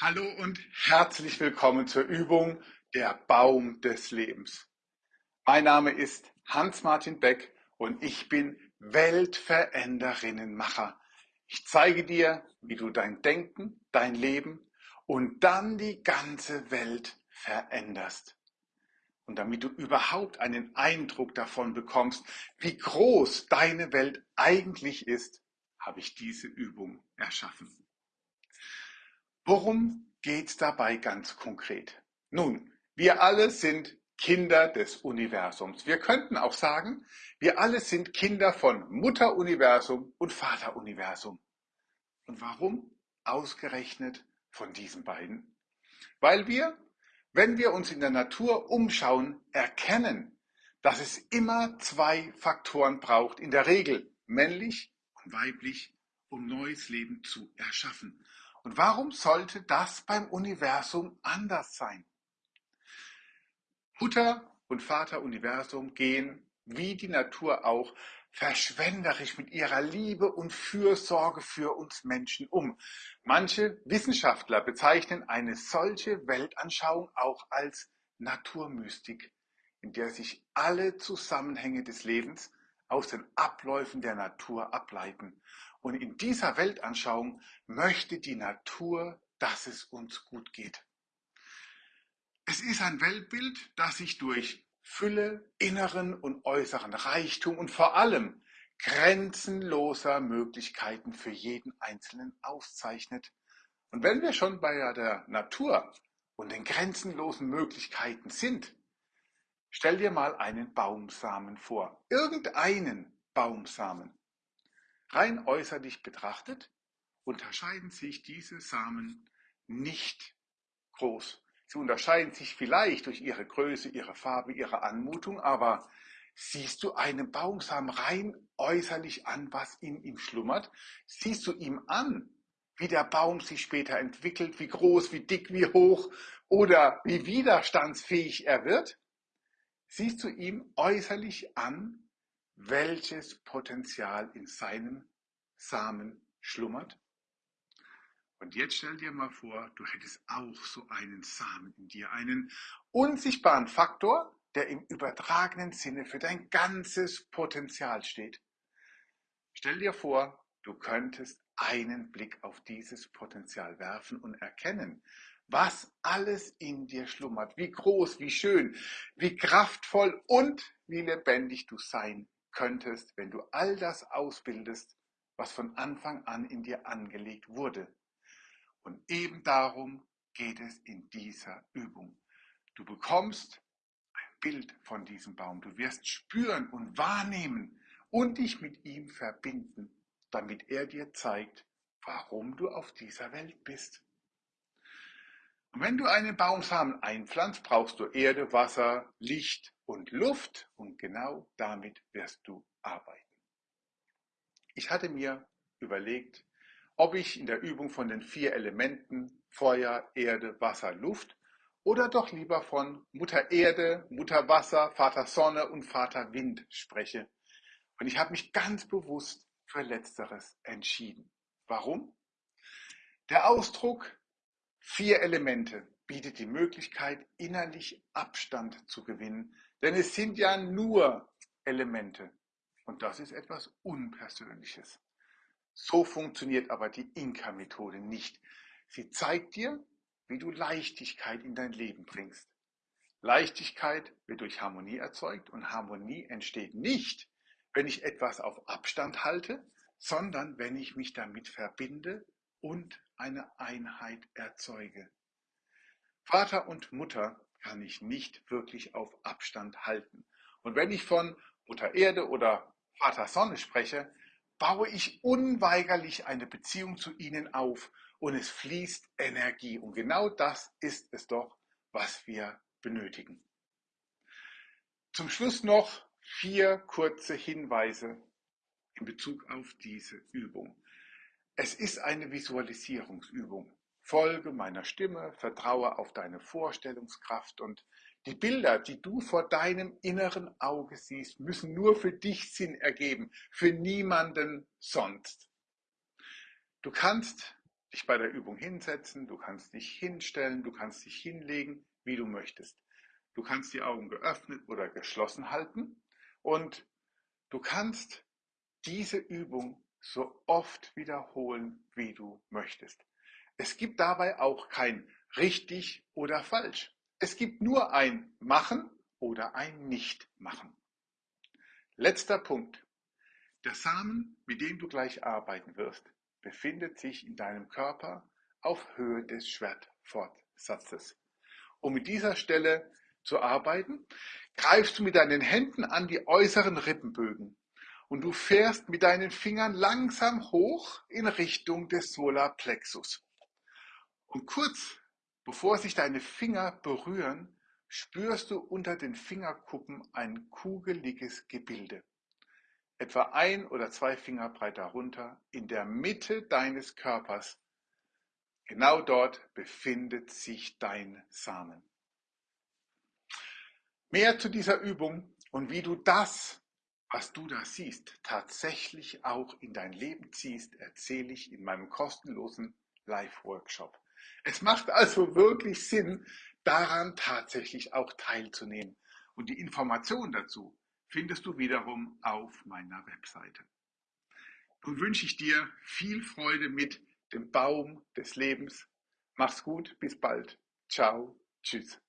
Hallo und herzlich willkommen zur Übung Der Baum des Lebens. Mein Name ist Hans-Martin Beck und ich bin Weltveränderinnenmacher. Ich zeige dir, wie du dein Denken, dein Leben und dann die ganze Welt veränderst. Und damit du überhaupt einen Eindruck davon bekommst, wie groß deine Welt eigentlich ist, habe ich diese Übung erschaffen. Worum geht es dabei ganz konkret? Nun, wir alle sind Kinder des Universums. Wir könnten auch sagen, wir alle sind Kinder von Mutteruniversum und Vateruniversum. Und warum ausgerechnet von diesen beiden? Weil wir, wenn wir uns in der Natur umschauen, erkennen, dass es immer zwei Faktoren braucht, in der Regel männlich und weiblich, um neues Leben zu erschaffen. Und warum sollte das beim Universum anders sein? Mutter und Vater Universum gehen, wie die Natur auch, verschwenderisch mit ihrer Liebe und Fürsorge für uns Menschen um. Manche Wissenschaftler bezeichnen eine solche Weltanschauung auch als Naturmystik, in der sich alle Zusammenhänge des Lebens aus den Abläufen der Natur ableiten und in dieser Weltanschauung möchte die Natur, dass es uns gut geht. Es ist ein Weltbild, das sich durch Fülle, inneren und äußeren Reichtum und vor allem grenzenloser Möglichkeiten für jeden Einzelnen auszeichnet. Und wenn wir schon bei der Natur und den grenzenlosen Möglichkeiten sind, stell dir mal einen Baumsamen vor. Irgendeinen Baumsamen. Rein äußerlich betrachtet unterscheiden sich diese Samen nicht groß. Sie unterscheiden sich vielleicht durch ihre Größe, ihre Farbe, ihre Anmutung, aber siehst du einem Baumsamen rein äußerlich an, was in ihm schlummert? Siehst du ihm an, wie der Baum sich später entwickelt, wie groß, wie dick, wie hoch oder wie widerstandsfähig er wird? Siehst du ihm äußerlich an, welches Potenzial in seinem Samen schlummert? Und jetzt stell dir mal vor, du hättest auch so einen Samen in dir, einen unsichtbaren Faktor, der im übertragenen Sinne für dein ganzes Potenzial steht. Stell dir vor, du könntest einen Blick auf dieses Potenzial werfen und erkennen, was alles in dir schlummert, wie groß, wie schön, wie kraftvoll und wie lebendig du sein könntest, wenn du all das ausbildest, was von Anfang an in dir angelegt wurde. Und eben darum geht es in dieser Übung. Du bekommst ein Bild von diesem Baum. Du wirst spüren und wahrnehmen und dich mit ihm verbinden, damit er dir zeigt, warum du auf dieser Welt bist. Wenn du einen Baumsamen einpflanzt, brauchst du Erde, Wasser, Licht und Luft und genau damit wirst du arbeiten. Ich hatte mir überlegt, ob ich in der Übung von den vier Elementen Feuer, Erde, Wasser, Luft oder doch lieber von Mutter Erde, Mutter Wasser, Vater Sonne und Vater Wind spreche. Und ich habe mich ganz bewusst für letzteres entschieden. Warum? Der Ausdruck Vier Elemente bietet die Möglichkeit, innerlich Abstand zu gewinnen, denn es sind ja nur Elemente und das ist etwas Unpersönliches. So funktioniert aber die Inka-Methode nicht. Sie zeigt dir, wie du Leichtigkeit in dein Leben bringst. Leichtigkeit wird durch Harmonie erzeugt und Harmonie entsteht nicht, wenn ich etwas auf Abstand halte, sondern wenn ich mich damit verbinde und eine Einheit erzeuge. Vater und Mutter kann ich nicht wirklich auf Abstand halten. Und wenn ich von Mutter Erde oder Vater Sonne spreche, baue ich unweigerlich eine Beziehung zu ihnen auf und es fließt Energie. Und genau das ist es doch, was wir benötigen. Zum Schluss noch vier kurze Hinweise in Bezug auf diese Übung. Es ist eine Visualisierungsübung. Folge meiner Stimme, vertraue auf deine Vorstellungskraft und die Bilder, die du vor deinem inneren Auge siehst, müssen nur für dich Sinn ergeben, für niemanden sonst. Du kannst dich bei der Übung hinsetzen, du kannst dich hinstellen, du kannst dich hinlegen, wie du möchtest. Du kannst die Augen geöffnet oder geschlossen halten und du kannst diese Übung so oft wiederholen, wie du möchtest. Es gibt dabei auch kein richtig oder falsch. Es gibt nur ein Machen oder ein Nicht-Machen. Letzter Punkt. Der Samen, mit dem du gleich arbeiten wirst, befindet sich in deinem Körper auf Höhe des Schwertfortsatzes. Um mit dieser Stelle zu arbeiten, greifst du mit deinen Händen an die äußeren Rippenbögen und du fährst mit deinen Fingern langsam hoch in Richtung des Solarplexus. Und kurz bevor sich deine Finger berühren, spürst du unter den Fingerkuppen ein kugeliges Gebilde. Etwa ein oder zwei Finger breit darunter, in der Mitte deines Körpers. Genau dort befindet sich dein Samen. Mehr zu dieser Übung und wie du das, was du da siehst, tatsächlich auch in dein Leben ziehst, erzähle ich in meinem kostenlosen Live-Workshop. Es macht also wirklich Sinn, daran tatsächlich auch teilzunehmen. Und die Informationen dazu findest du wiederum auf meiner Webseite. Nun wünsche ich dir viel Freude mit dem Baum des Lebens. Mach's gut, bis bald. Ciao, tschüss.